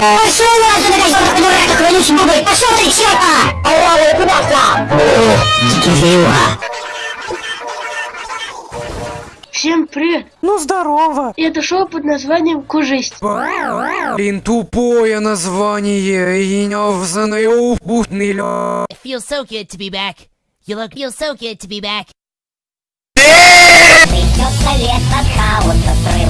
Пошел нахуй, блядь, дурак, как вонючий бублик! Пошел ты, черт, черта! Алло, куда ты? Кизила. Всем привет! Ну здорово. Это шоу под названием Кужесть. Блин, тупое название и необзанный упутный лё. It feels so good to be back. You look feels so good to be back. Придется лето хаоса, срывая красоту.